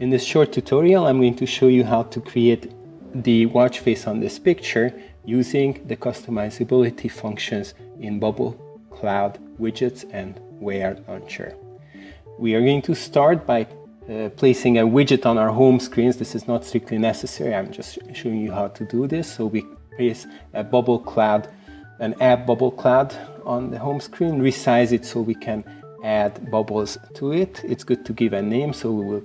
In this short tutorial, I'm going to show you how to create the watch face on this picture using the customizability functions in Bubble Cloud widgets and Wear Launcher. We are going to start by uh, placing a widget on our home screens. This is not strictly necessary. I'm just showing you how to do this. So we place a bubble cloud, an app bubble cloud on the home screen, resize it so we can add bubbles to it. It's good to give a name. So we will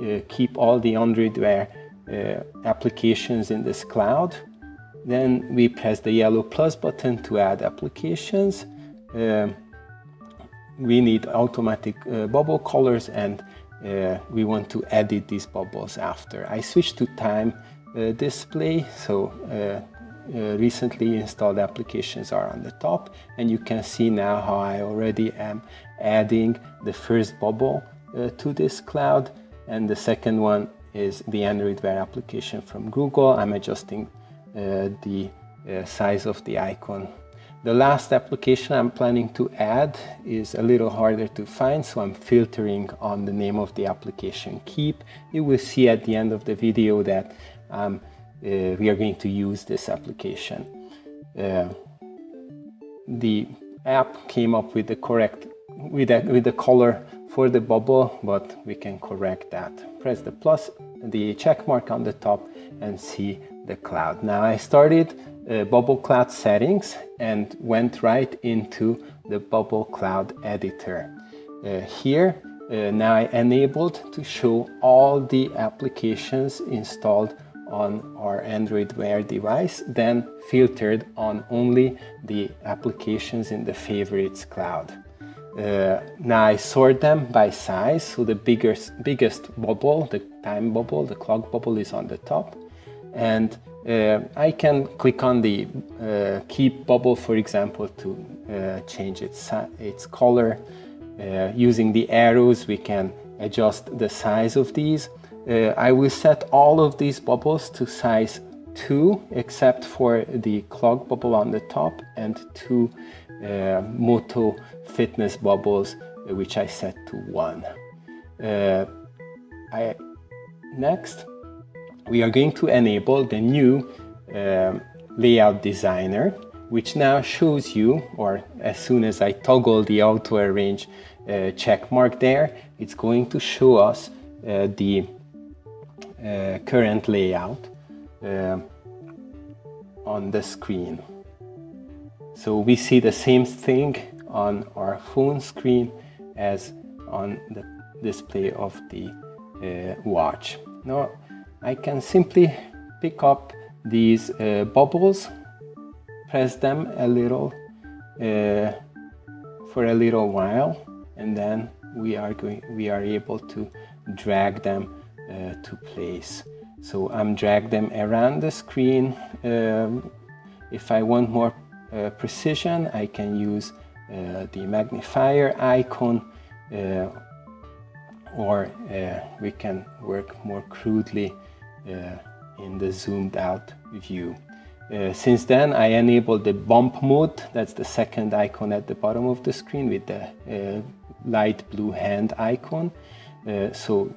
uh, keep all the Android Wear uh, applications in this cloud. Then we press the yellow plus button to add applications. Uh, we need automatic uh, bubble colors and uh, we want to edit these bubbles after. I switch to time uh, display, so recently installed applications are on the top and you can see now how I already am adding the first bubble to this cloud and the second one is the Android Wear application from Google. I'm adjusting uh, the uh, size of the icon. The last application I'm planning to add is a little harder to find, so I'm filtering on the name of the application Keep. You will see at the end of the video that uh, we are going to use this application. Uh, the app came up with the correct with a, with the color for the bubble, but we can correct that. Press the plus, the check mark on the top and see the cloud. Now I started uh, bubble cloud settings and went right into the bubble cloud editor. Uh, here, uh, now I enabled to show all the applications installed on our Android Wear device, then filtered on only the applications in the favorites cloud. Uh, now I sort them by size, so the biggest, biggest bubble, the time bubble, the clock bubble is on the top. And uh, I can click on the uh, keep bubble, for example, to uh, change its, its color. Uh, using the arrows, we can adjust the size of these. Uh, I will set all of these bubbles to size 2, except for the clock bubble on the top and two uh, Moto fitness bubbles, uh, which I set to one. Uh, I, next, we are going to enable the new um, layout designer, which now shows you, or as soon as I toggle the auto arrange uh, check mark there, it's going to show us uh, the uh, current layout uh, on the screen. So we see the same thing on our phone screen as on the display of the uh, watch. Now I can simply pick up these uh, bubbles, press them a little uh, for a little while and then we are going we are able to drag them uh, to place. So I'm drag them around the screen. Um, if I want more uh, precision, I can use uh, the magnifier icon uh, or we can work more crudely in the zoomed out view. Uh, since then, I enabled the bump mode. That's the second icon at the bottom of the screen with the uh, light blue hand icon. Uh, so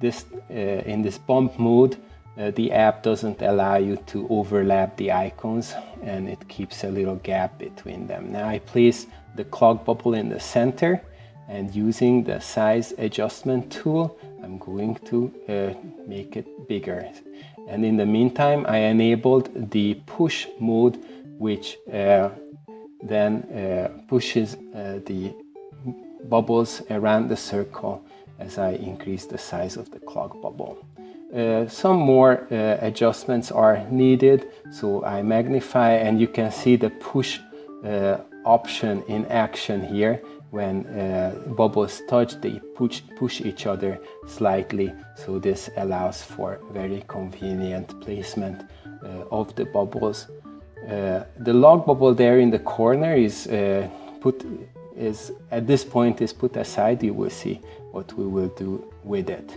this in this bump mode, uh, the app doesn't allow you to overlap the icons and it keeps a little gap between them. Now I place the clock bubble in the center and using the size adjustment tool, I'm going to uh, make it bigger. And in the meantime, I enabled the push mode, which uh, then uh, pushes uh, the bubbles around the circle as I increase the size of the clock bubble. Uh, some more uh, adjustments are needed so I magnify and you can see the push uh, option in action here when uh, bubbles touch they push, push each other slightly so this allows for very convenient placement uh, of the bubbles the lock bubble there in the corner is put is at this point is put aside you will see what we will do with it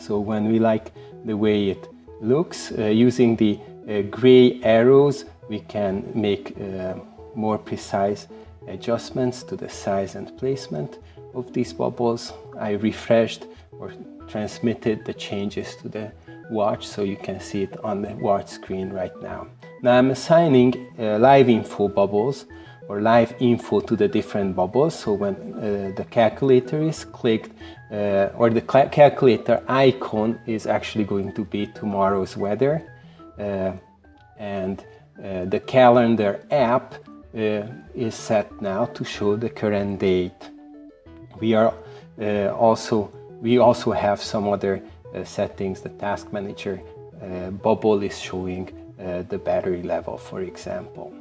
so when we like the way it looks, uh, using the uh, gray arrows, we can make uh, more precise adjustments to the size and placement of these bubbles. I refreshed or transmitted the changes to the watch so you can see it on the watch screen right now. Now I'm assigning uh, live info bubbles or live info to the different bubbles. So when uh, the calculator is clicked uh, or the calculator icon is actually going to be tomorrow's weather uh, and uh, the calendar app uh, is set now to show the current date. We are also we also have some other settings. The task manager bubble is showing the battery level, for example.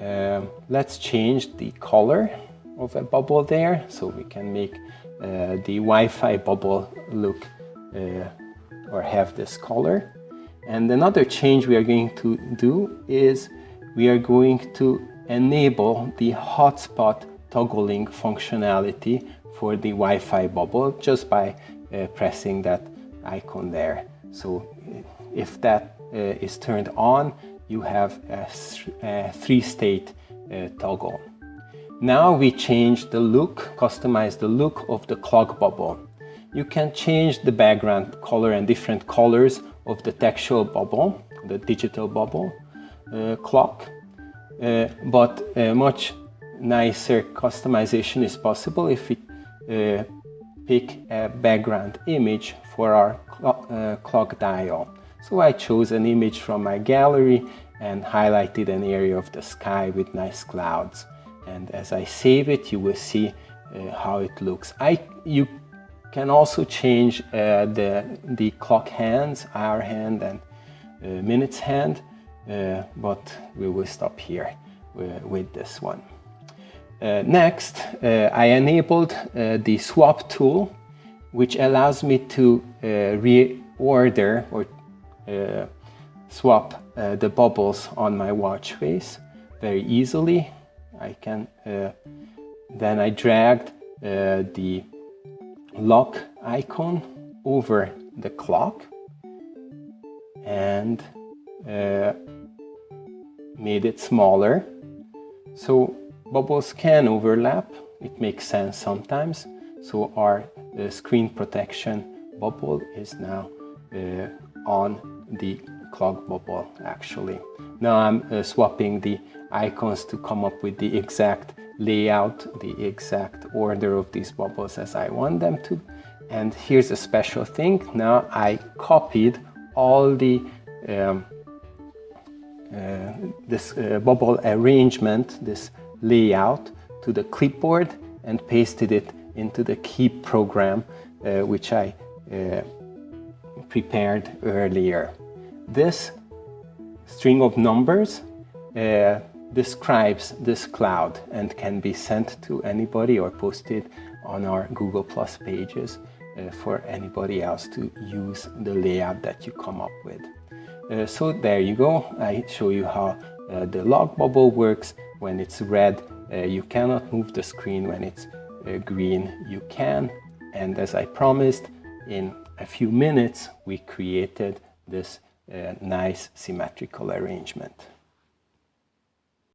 Um, let's change the color of a bubble there so we can make uh, the Wi-Fi bubble look uh, or have this color. And another change we are going to do is we are going to enable the hotspot toggling functionality for the Wi-Fi bubble just by uh, pressing that icon there. So if that uh, is turned on, you have a, a three-state uh, toggle. Now we change the look, customize the look of the clock bubble. You can change the background color and different colors of the textual bubble, the digital bubble uh, clock, uh, but a much nicer customization is possible if we uh, pick a background image for our clock, uh, clock dial. So I chose an image from my gallery and highlighted an area of the sky with nice clouds. And as I save it, you will see uh, how it looks. I, you can also change uh, the, the clock hands, hour hand and uh, minutes hand, uh, but we will stop here uh, with this one. Uh, next, I enabled the swap tool, which allows me to reorder or swap uh, the bubbles on my watch face very easily. I can uh, then I dragged the lock icon over the clock and uh, made it smaller. So bubbles can overlap. It makes sense sometimes. So our uh, screen protection bubble is now uh, on the clock bubble actually. Now I'm uh, swapping the icons to come up with the exact layout, the exact order of these bubbles as I want them to. And here's a special thing. Now I copied all the um, uh, this uh, bubble arrangement, this layout to the clipboard and pasted it into the Keep program, uh, which I uh, prepared earlier. This string of numbers uh, describes this cloud and can be sent to anybody or posted on our Google Plus pages uh, for anybody else to use the layout that you come up with. Uh, so there you go. I show you how uh, the lock bubble works. When it's red, uh, you cannot move the screen. When it's uh, green, you can. And as I promised, in a few minutes, we created this a nice symmetrical arrangement.